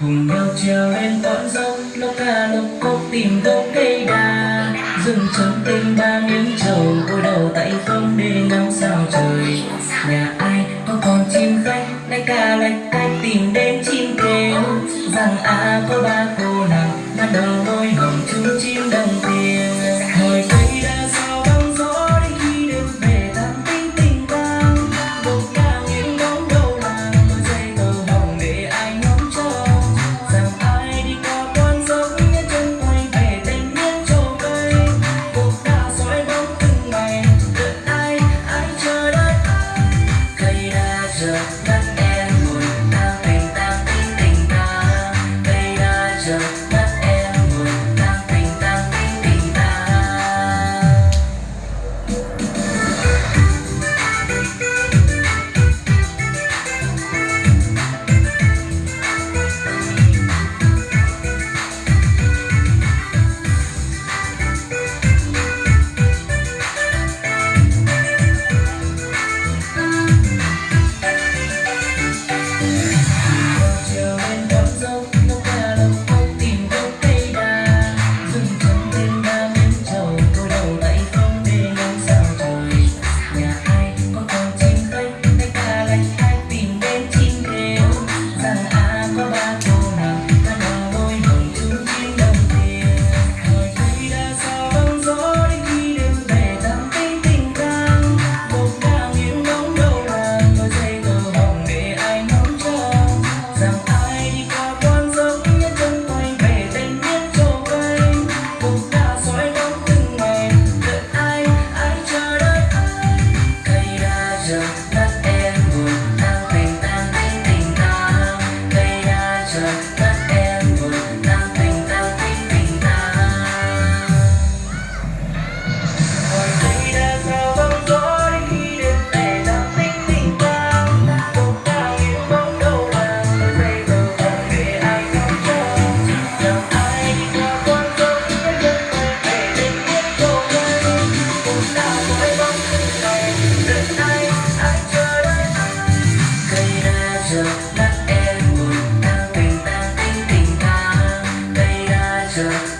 cùng nhau treo lên con dốc lốc ca lốc cốc tìm gốc cây đa. Dừng trống tinh ba miếng trầu cúi đầu tay không để ngắm sao trời. Nhà ai có con chim khách lách ca lạch cách tìm đến chim kêu. Rằng a à, có ba cô nàng just there.